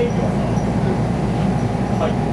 はい。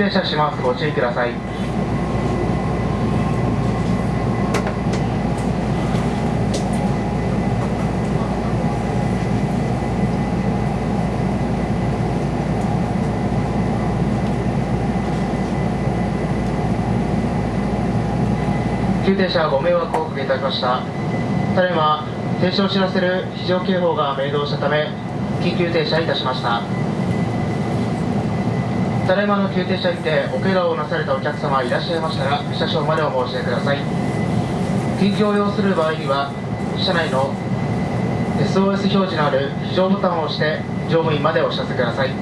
停車しますご注意ください。急停車ご迷惑をおかけいたしました。ただいま停止を知らせる非常警報が明動したため緊急停車いたしました。ただいまの急停車にておけがをなされたお客様いらっしゃいましたら車掌までお申し出ください。緊急を要する場合には車内の SOS 表示のある非常ボタンを押して乗務員までお知らせください。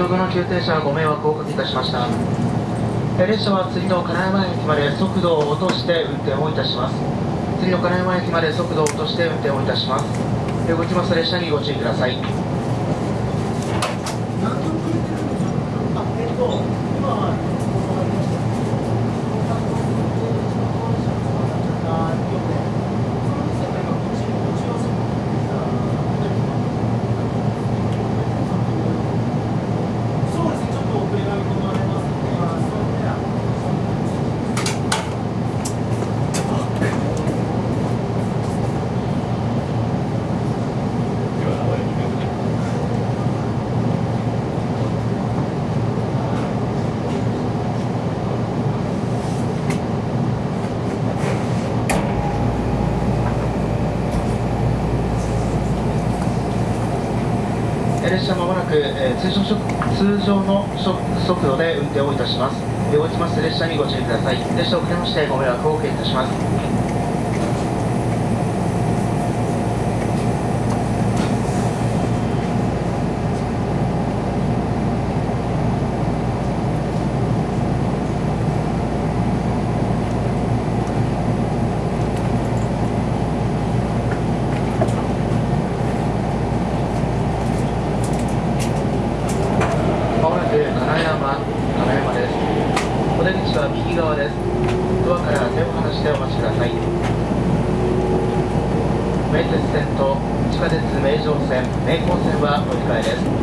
先ほどの急停車ご迷惑をおかけいたしました。列車は次の金山駅まで速度を落として運転をいたします。次の金山駅まで速度を落として運転をいたします。動きます列車にご注意くださいそうですね、ちょっと遅れが見込まれますので、まあ、それではえ列車まもなく、えー通常通常の速度で運転をいたします。え動きます。列車にご注意ください。列車遅れましてご迷惑をおかけいたしますまもなく金山金山ですお出口は右側ですドアから手を離してお待ちください名鉄線と地下鉄名城線名高線は乗り換えです。こ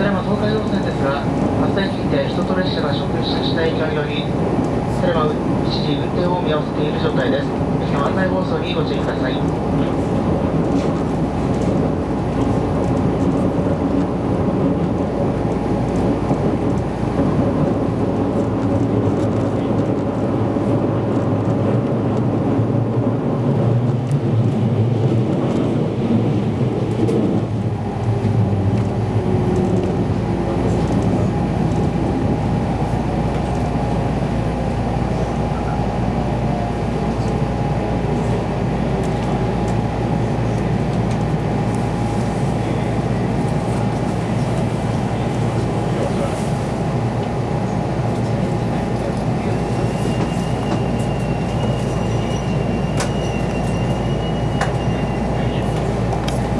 ちらも東海道線ですが発生について人と列車が直進した影響によりそれは一時運転を見合わせている状態です。駅の案内放送にご注意ください。